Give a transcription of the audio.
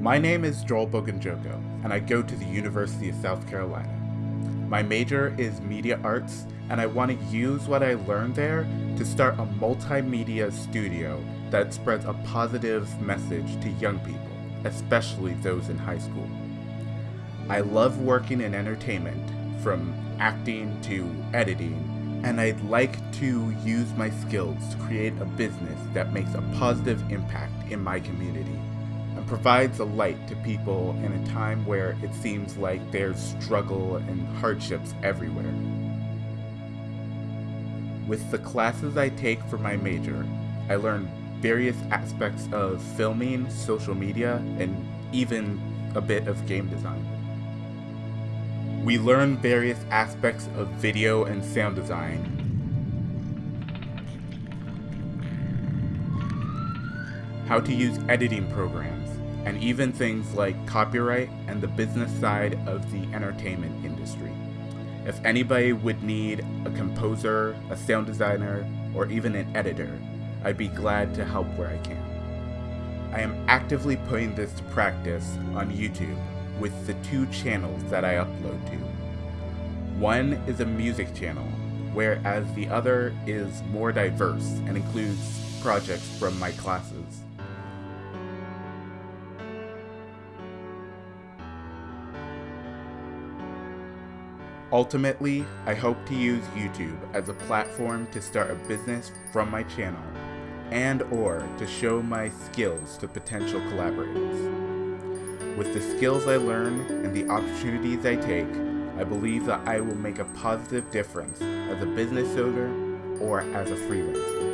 My name is Joel Boganjoko, and I go to the University of South Carolina. My major is media arts, and I want to use what I learned there to start a multimedia studio that spreads a positive message to young people, especially those in high school. I love working in entertainment, from acting to editing, and I'd like to use my skills to create a business that makes a positive impact in my community and provides a light to people in a time where it seems like there's struggle and hardships everywhere. With the classes I take for my major, I learn various aspects of filming, social media, and even a bit of game design. We learn various aspects of video and sound design, how to use editing programs, and even things like copyright and the business side of the entertainment industry. If anybody would need a composer, a sound designer, or even an editor, I'd be glad to help where I can. I am actively putting this to practice on YouTube with the two channels that I upload to. One is a music channel, whereas the other is more diverse and includes projects from my classes. Ultimately, I hope to use YouTube as a platform to start a business from my channel and or to show my skills to potential collaborators. With the skills I learn and the opportunities I take, I believe that I will make a positive difference as a business owner or as a freelancer.